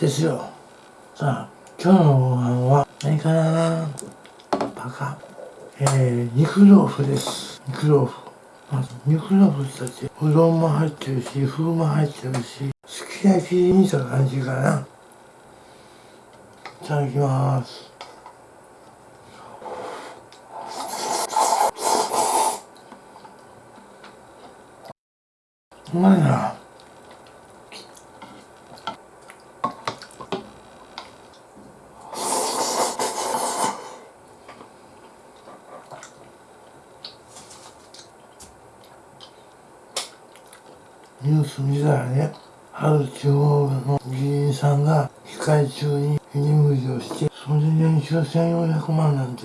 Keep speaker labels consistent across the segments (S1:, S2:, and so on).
S1: ですよ。さあ今日のご飯は何かなバカ。えー、肉豆腐です。肉豆腐。まず肉豆腐たちうどんも入ってるし風も入ってるしすき焼きにした感じかな。いただきます。うまいな。ニュース見たらね、ある地方の議員さんが議会中に居眠りをして、それで年収1400万なんて、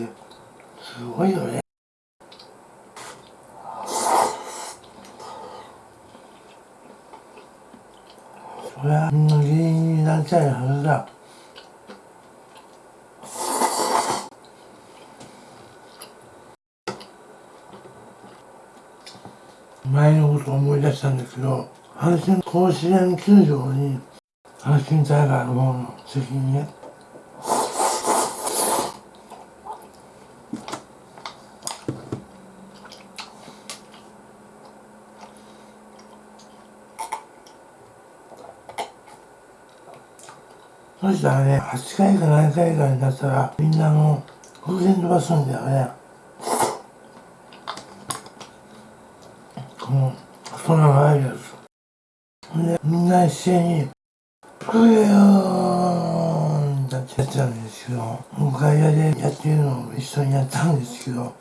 S1: すごいよね。そりゃ、みんな議員になりたいはずだ。前のことを思い出したんですけど、阪神甲子園球場に阪神タイガーの方の席にね、そしたらね、8回か7回かになったら、みんなの風船飛ばすんだよね。この細長いやつでみんな一斉に「ふえよーん」ってやってたんですけど外野でやってるのを一緒にやったんですけど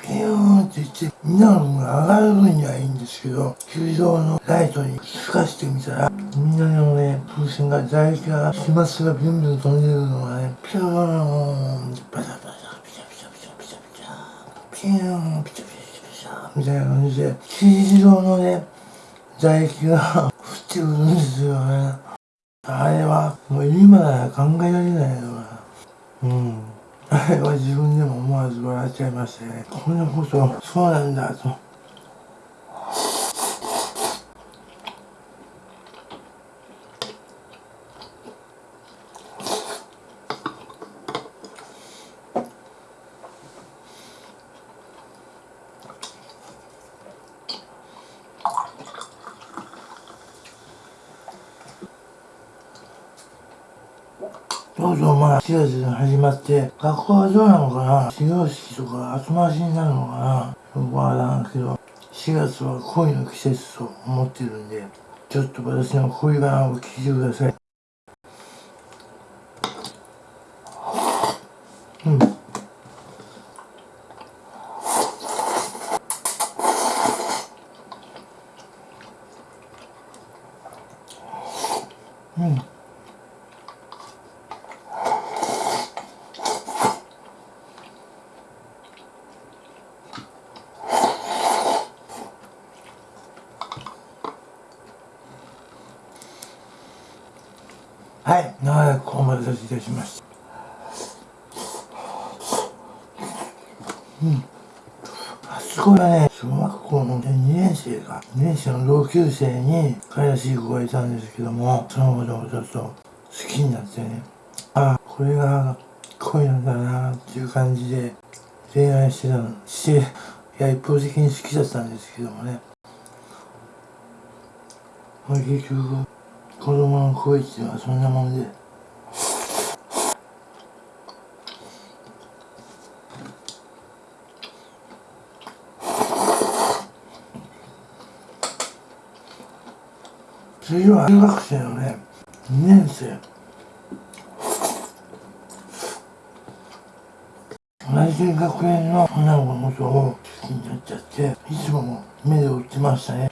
S1: ピヨーンって言ってみんなの分が上がる分にはいいんですけど球場のライトに透かしてみたらみんなのね風船が唾液が飛沫がビュンビュン飛んでるのがねピヨーンってバタバタピチャピチャピチャピチャピチャピヨーン。ピチャみたいな感じで、黄色のね、唾液が 降ってくるんですよね。あれは、もう今なら考えられないようん。あれは自分でも思わず笑っちゃいましたね。こんなこと、そうなんだと。どうぞまあ4月が始まって学校はどうなのかな？始業式とか後回しになるのかな？よくわからんけど4月は恋の季節と思ってるんでちょっと私の恋バナを聞いてください。うん。うんはい、長らくお待たせいたしました。うん。あそこはね、小学校の2年生か、2年生の同級生に、かやしい子がいたんですけども、そのことをちょっと好きになってね、ああ、これが恋なんだなっていう感じで恋愛してたの、して、いや、一方的に好きだったんですけどもね。まあ、結局、子供の恋っていうのはそんなもんで。次は中学生のね2年生。同じ学園の花子のことを好きになっちゃっていつも目で追ってましたね。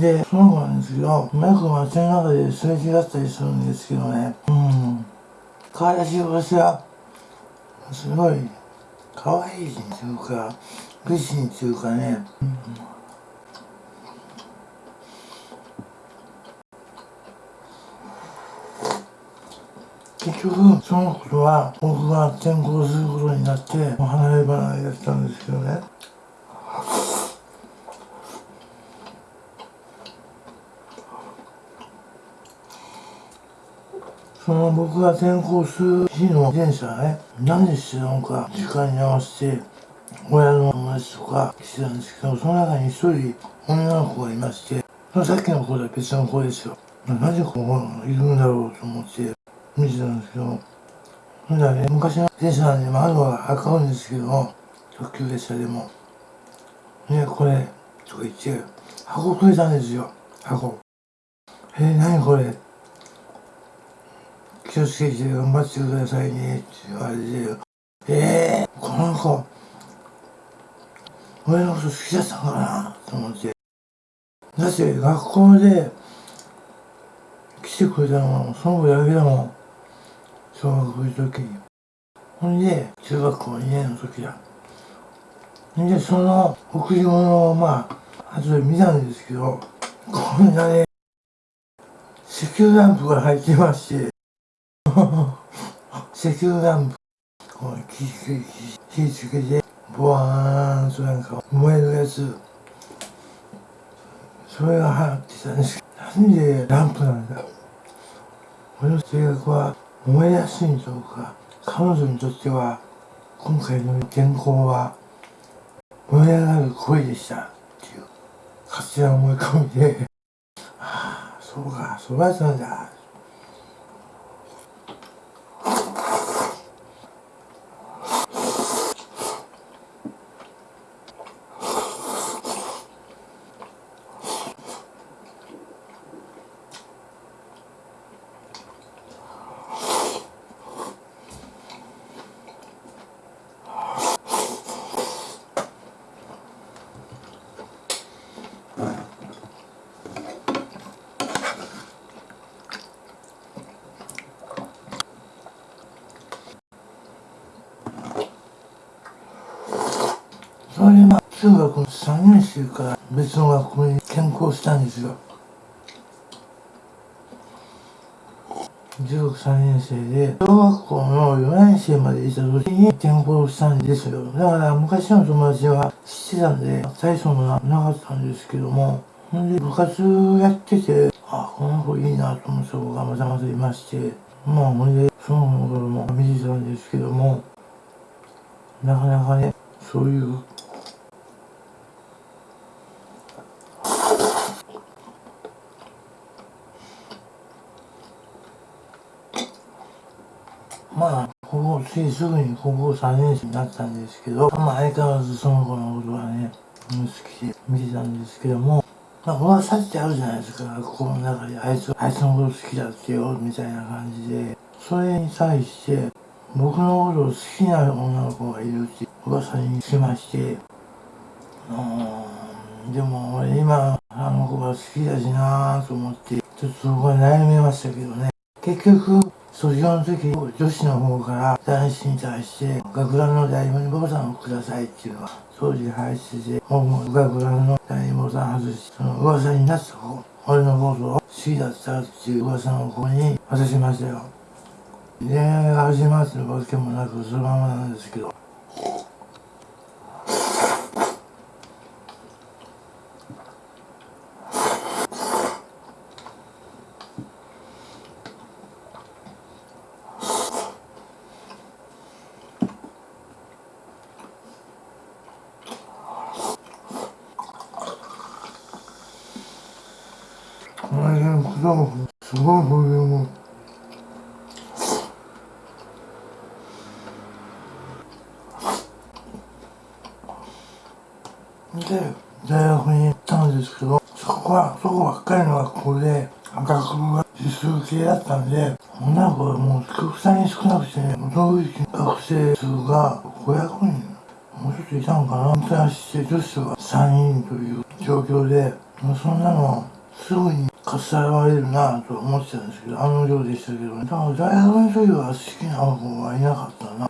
S1: で、そうなんですけど、うまく街の中ですれ違ったりするんですけどね、うん。可愛らしい私は、すごい、可愛い人っていうか美人っていうかね、うん。結局その頃は僕が転校することになって離れ離れだったんですけどね。その僕が転校する日の電車ね。何でしてたのか。時間に合わせて親の友達とか来てたんですけどその中に一人女の子がいましてさっきの子とは別の子ですよなぜここいるんだろうと思って見てたんですけど、ほんならね、昔の電車なんで窓は赤うんですけど、特急列車でも。ね、これ、とか言って、箱くれたんですよ、箱。えー、何これ？気をつけて頑張ってくださいねって言われて、えー、この子、俺のこと好きだったかなと思って。だって学校で来てくれたのはその子だけだもん。小学校の時にほんで中学校2年の時だでその贈り物をまあ後で見たんですけどこんなね石油ランプが入ってまして石油ランプこう火火つけてボワーンとなんか燃えるやつそれが入ってたんですけどなんでランプなんだ俺の性格は思いやすいんでしょうか彼女にとっては今回の原稿は燃え上がる恋でしたっていう勝手な思い込みでああそうかそうだったんだそれまあ中学の3年生から別の学校に転校したんですよ。中学3年生で小学校の4年生までいた時に転校したんですよ。だから昔の友達は知ってたんで大層もなかったんですけどもほんで部活やっててあこの子いいなと思った子がまたまたいましてまあほんでその子の頃も見てたんですけどもなかなかねそういうまあ、ほぼ、ついすぐに高校3年生になったんですけど、まあ相変わらずその子のことはね、好きで見てたんですけども、まあ噂ってあるじゃないですか、学校の中で、あいつ、あいつのこと好きだってよ、みたいな感じで、それに際して、僕のことを好きな女の子がいるって噂にしまして、うん、でも俺今、あの子が好きだしなぁと思って、ちょっとそこは悩みましたけどね。結局、卒業の時、女子の方から男子に対して、学ランの第二ボタンをくださいっていうのは、当時入ってて、僕も学ランの第二ボタン外し、その噂になった方、俺のことを好きだったっていう噂の子に渡しましたよ。恋愛が始まってるわけもなく、そのままなんですけど、この辺の果物すごいボリュームで大学に行ったんですけどそこはそこばっかりの学校で学部が自数系だったんで女の子はもう極端に少なくてね同域学生数が500人もうちょっといたのかな本当にして女子は3人という状況でそんなのすぐにかっさらわれるなと思ってたんですけど、案の定でしたけどね。だから大学の時は好きな子はいなかったな。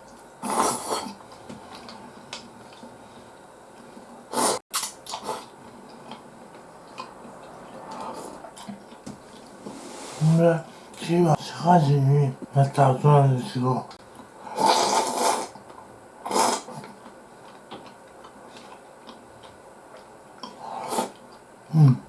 S1: で次は社会人になった後なんですけどうん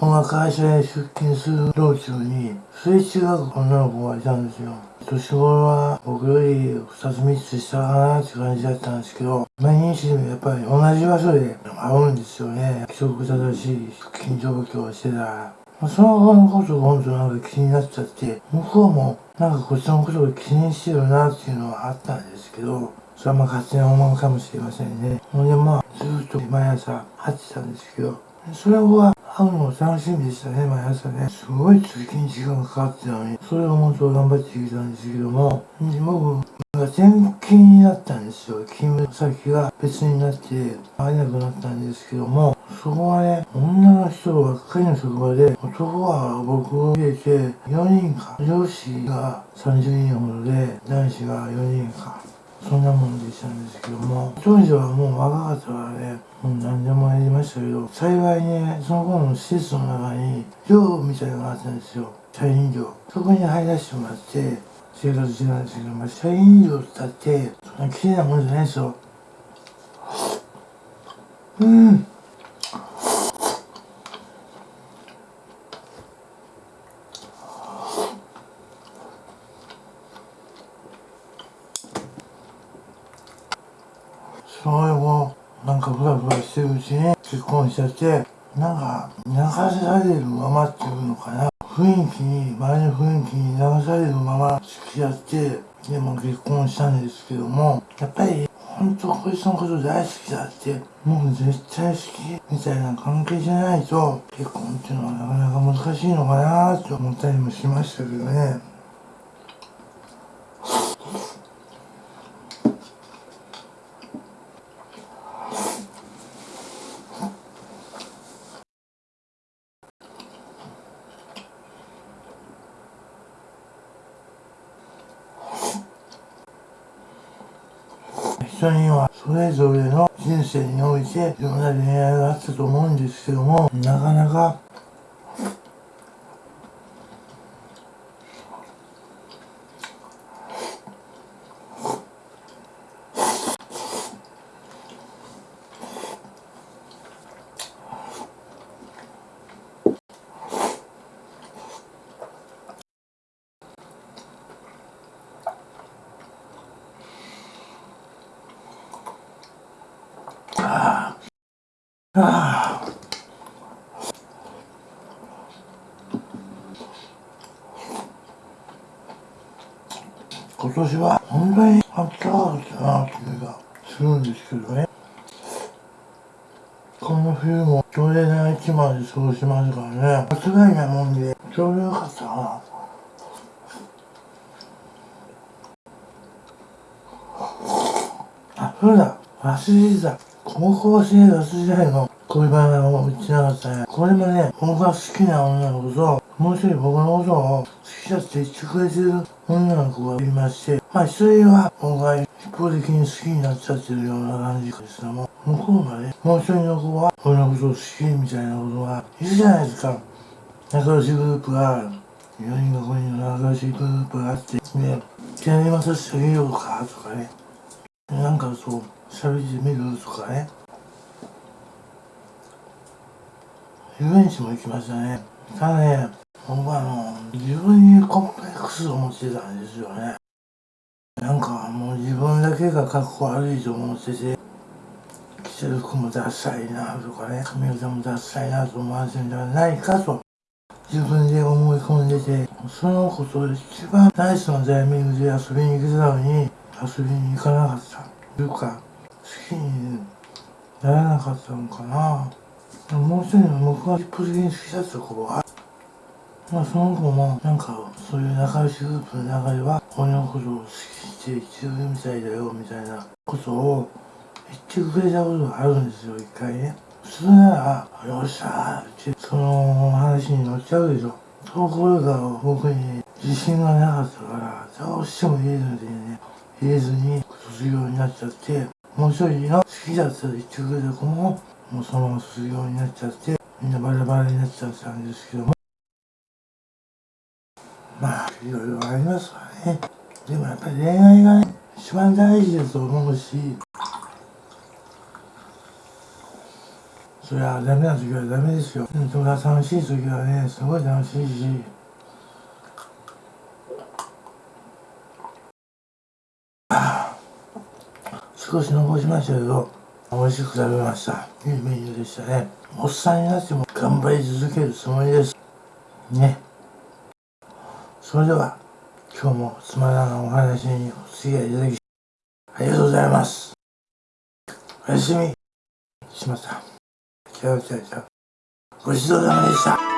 S1: 僕が会社へ出勤する道中に、すれ違う女の子がいたんですよ。年頃は僕より2つ3つ下かなって感じだったんですけど、毎日でもやっぱり同じ場所で会うんですよね。規則正しい出勤状況をしてたら。その子のことが本当なんか気になっちゃって、向こうもなんかこっちのことを気にしてるなっていうのはあったんですけど、それはまあ勝手な思いかもしれませんね。ほんでまあ、ずっと毎朝会ってたんですけど、それは会うの楽しみでしたね、毎朝ね。すごい通勤時間がかかってたのに、それを本当頑張ってきたんですけども、僕が転勤になったんですよ。勤務先が別になって会えなくなったんですけども、そこはね、女の人ばっかりの職場で、男は僕を入れて4人か、上司が30人ほどで、男子が4人か。そんなもんでしたんですけども、当時はもう若かったからね、もう何でもやりましたけど、幸いね、その頃の施設の中に、寮みたいなのがあったんですよ。社員寮。そこに入らせてもらって、生活してたんですけど、まあ、社員寮ってって、そんな綺麗なもんじゃないですよ。うん。それをなんかふらふらしてるうちに結婚しちゃってなんか流されるままっていうのかな。雰囲気に周りの雰囲気に流されるまま付き合って。でも結婚したんですけどもやっぱり本当こいつのこと大好きだってもう絶対好きみたいな関係じゃないと結婚っていうのはなかなか難しいのかなって思ったりもしましたけどね。人にはそれぞれの人生においていろんな恋愛があったと思うんですけどもなかなか今年は本当にあったかかったなっていがするんですけどね。この冬もトレーナー1枚で過ごしますからね。間違いないもんでちょうどよかったな。あそうだ。忘れてた。高校生活時代の恋バナを言ってなかったね。これもね、僕が好きな女の子と、もう一人僕のことを好きだって言ってくれてる女の子がいまして、まあ一人は僕が一方的に好きになっちゃってるような感じですけども、向こうがね、もう一人の子は俺のことを好きみたいなことがいるじゃないですか。仲良しグループがある。4人が5人の仲良しグループがあって、ね、手にまさせてあげようかとかね。なんかそう、喋ってみるとかね遊園地も行きましたねただね僕はあの自分にコンプレックスを持ってたんですよね。なんかもう自分だけが格好悪いと思ってて着てる服もダサいなとかね髪型もダサいなと思わせるんじゃないかと自分で思い込んでてそのこと一番ナイスなタイミングで遊びに行けたのに遊びに行かなかった。というか好きにならなかったのかな。もう一人の僕が一方的に好きだった子はまあその子もなんかそういう仲良しグループの中では俺のことを好きって言ってるみたいだよみたいなことを言ってくれたことがあるんですよ一回ね。普通なら「よっしゃー」ってその話に乗っちゃうでしょ。ところが僕に自信がなかったからどうしても言えずにね言えずに卒業になっちゃってもう一人の好きだったと言ってくれた子ももうそのまま卒業になっちゃってみんなバラバラになっちゃったんですけどもまあいろいろありますわねでもやっぱり恋愛がね一番大事だと思うしそれはダメな時はダメですよ。それは楽しい時はね、すごい楽しいし。少し残しましたけど、美味しく食べました。いいメニューでしたね。おっさんになっても頑張り続けるつもりです。ね。それでは、今日もつまらないお話にお付き合いいただき、ありがとうございます。おやすみ。しました。違う違う違う。ごちそうさまでした。